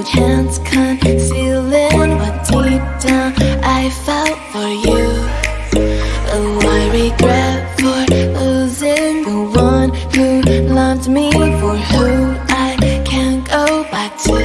no chance concealing What deep down I felt for you. Oh, I regret for losing The one who loved me For who I can't go back to.